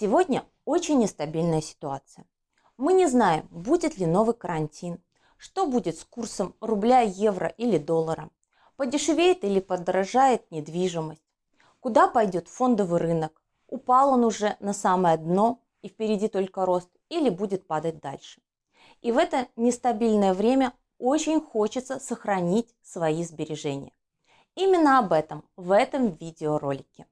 Сегодня очень нестабильная ситуация. Мы не знаем, будет ли новый карантин, что будет с курсом рубля, евро или доллара, подешевеет или подорожает недвижимость, куда пойдет фондовый рынок, упал он уже на самое дно и впереди только рост или будет падать дальше. И в это нестабильное время очень хочется сохранить свои сбережения. Именно об этом в этом видеоролике.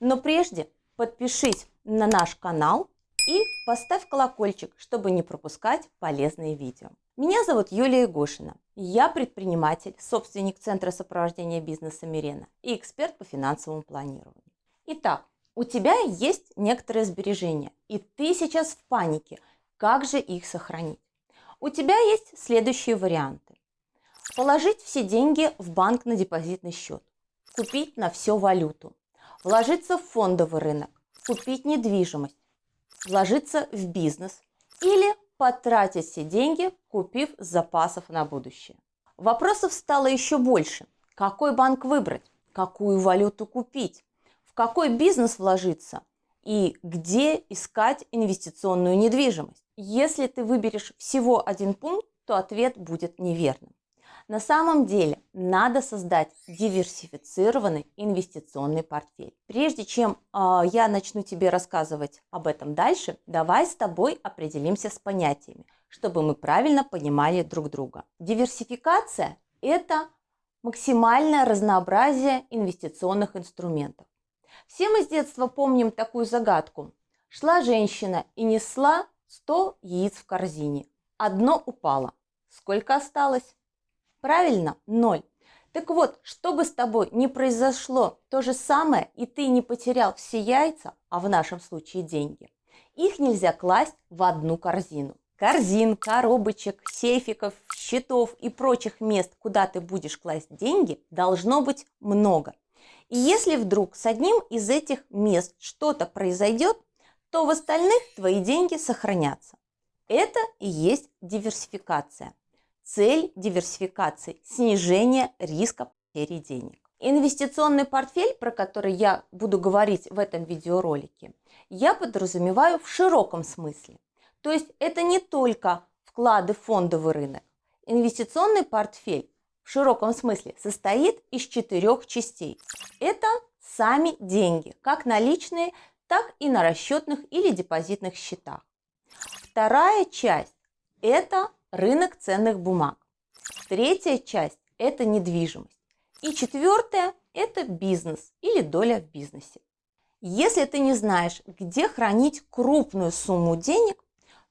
Но прежде подпишись на наш канал и поставь колокольчик, чтобы не пропускать полезные видео. Меня зовут Юлия Гошина. Я предприниматель, собственник Центра сопровождения бизнеса Мирена и эксперт по финансовому планированию. Итак, у тебя есть некоторые сбережения, и ты сейчас в панике, как же их сохранить? У тебя есть следующие варианты. Положить все деньги в банк на депозитный счет, купить на все валюту, вложиться в фондовый рынок, купить недвижимость, вложиться в бизнес или потратить все деньги, купив запасов на будущее. Вопросов стало еще больше. Какой банк выбрать? Какую валюту купить? В какой бизнес вложиться? И где искать инвестиционную недвижимость? Если ты выберешь всего один пункт, то ответ будет неверным. На самом деле надо создать диверсифицированный инвестиционный портфель. Прежде чем э, я начну тебе рассказывать об этом дальше, давай с тобой определимся с понятиями, чтобы мы правильно понимали друг друга. Диверсификация – это максимальное разнообразие инвестиционных инструментов. Все мы с детства помним такую загадку. Шла женщина и несла 100 яиц в корзине. Одно упало. Сколько осталось? Правильно, ноль. Так вот, чтобы с тобой не произошло то же самое, и ты не потерял все яйца, а в нашем случае деньги, их нельзя класть в одну корзину. Корзин, коробочек, сейфиков, счетов и прочих мест, куда ты будешь класть деньги, должно быть много. И если вдруг с одним из этих мест что-то произойдет, то в остальных твои деньги сохранятся. Это и есть диверсификация. Цель диверсификации – снижение риска потери денег. Инвестиционный портфель, про который я буду говорить в этом видеоролике, я подразумеваю в широком смысле. То есть это не только вклады в фондовый рынок. Инвестиционный портфель в широком смысле состоит из четырех частей. Это сами деньги, как наличные, так и на расчетных или депозитных счетах. Вторая часть – это рынок ценных бумаг. Третья часть – это недвижимость. И четвертая – это бизнес или доля в бизнесе. Если ты не знаешь, где хранить крупную сумму денег,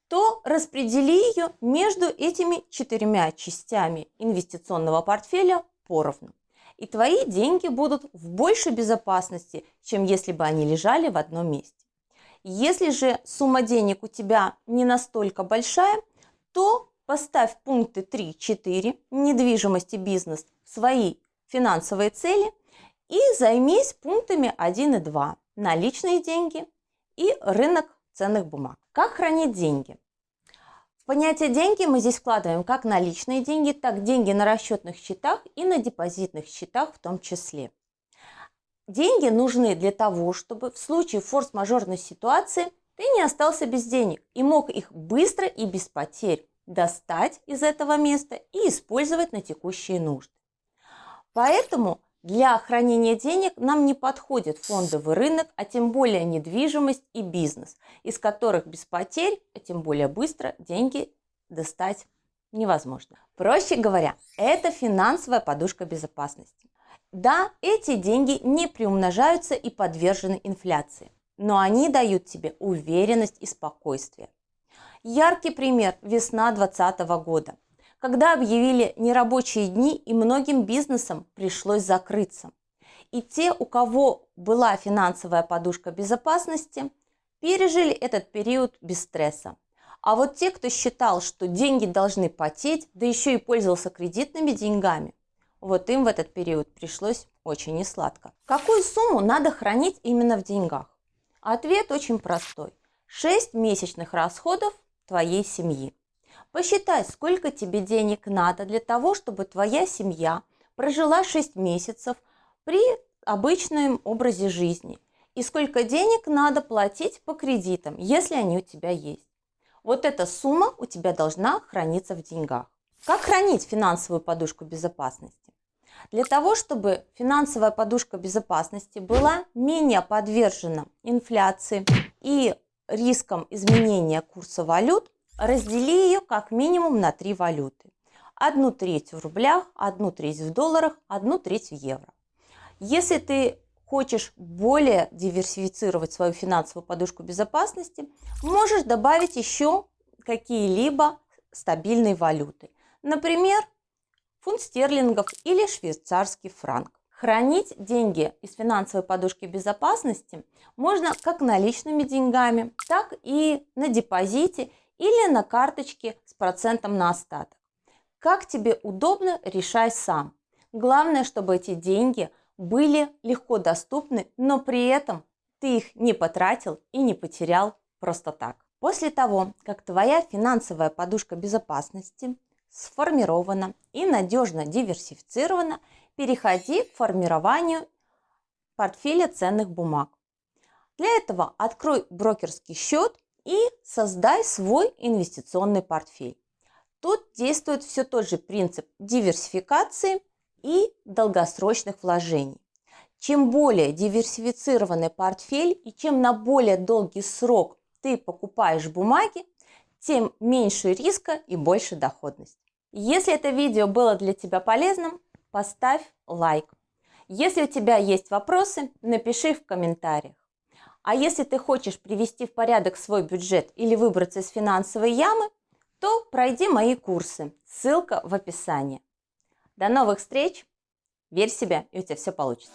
то распредели ее между этими четырьмя частями инвестиционного портфеля поровну. И твои деньги будут в большей безопасности, чем если бы они лежали в одном месте. Если же сумма денег у тебя не настолько большая, то Поставь пункты 3-4 недвижимость и бизнес свои финансовые цели и займись пунктами 1 и 2 наличные деньги и рынок ценных бумаг. Как хранить деньги? В понятие деньги мы здесь вкладываем как наличные деньги, так деньги на расчетных счетах и на депозитных счетах в том числе. Деньги нужны для того, чтобы в случае форс-мажорной ситуации ты не остался без денег и мог их быстро и без потерь достать из этого места и использовать на текущие нужды. Поэтому для хранения денег нам не подходит фондовый рынок, а тем более недвижимость и бизнес, из которых без потерь, а тем более быстро деньги достать невозможно. Проще говоря, это финансовая подушка безопасности. Да, эти деньги не приумножаются и подвержены инфляции, но они дают тебе уверенность и спокойствие. Яркий пример – весна 2020 года, когда объявили нерабочие дни и многим бизнесам пришлось закрыться. И те, у кого была финансовая подушка безопасности, пережили этот период без стресса. А вот те, кто считал, что деньги должны потеть, да еще и пользовался кредитными деньгами, вот им в этот период пришлось очень несладко. Какую сумму надо хранить именно в деньгах? Ответ очень простой. 6 месячных расходов твоей семьи. Посчитай, сколько тебе денег надо для того, чтобы твоя семья прожила 6 месяцев при обычном образе жизни. и сколько денег надо платить по кредитам, если они у тебя есть. Вот эта сумма у тебя должна храниться в деньгах. Как хранить финансовую подушку безопасности? Для того, чтобы финансовая подушка безопасности была менее подвержена инфляции и рискам изменения курса валют, раздели ее как минимум на три валюты. Одну треть в рублях, одну треть в долларах, одну треть в евро. Если ты хочешь более диверсифицировать свою финансовую подушку безопасности, можешь добавить еще какие-либо стабильные валюты. Например, фунт стерлингов или швейцарский франк. Хранить деньги из финансовой подушки безопасности можно как наличными деньгами, так и на депозите или на карточке с процентом на остаток. Как тебе удобно, решай сам. Главное, чтобы эти деньги были легко доступны, но при этом ты их не потратил и не потерял просто так. После того, как твоя финансовая подушка безопасности сформирована и надежно диверсифицирована, переходи к формированию портфеля ценных бумаг. Для этого открой брокерский счет и создай свой инвестиционный портфель. Тут действует все тот же принцип диверсификации и долгосрочных вложений. Чем более диверсифицированный портфель и чем на более долгий срок ты покупаешь бумаги, тем меньше риска и больше доходность. Если это видео было для тебя полезным, поставь лайк. Если у тебя есть вопросы, напиши в комментариях. А если ты хочешь привести в порядок свой бюджет или выбраться из финансовой ямы, то пройди мои курсы. Ссылка в описании. До новых встреч! Верь в себя, и у тебя все получится.